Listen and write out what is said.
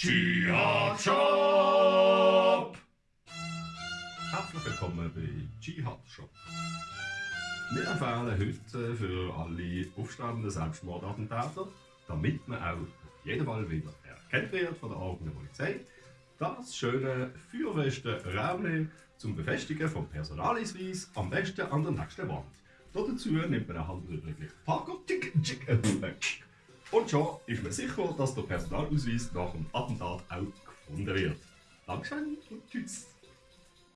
Jihad Shop! Herzlich willkommen bei Jihad Shop. Wir empfehlen heute für alle aufstrebenden Selbstmordattentäter, damit man auch auf jeden Fall wieder erkannt wird von der eigenen Polizei, das schöne feuerfeste Räumchen zum Befestigen vom Personalausweis am besten an der nächsten Wand. Dazu nimmt man eine handelsübliche Parker schon ist man sicher, dass der Personalausweis nach dem Attentat auch gefunden wird. Dankeschön und tschüss.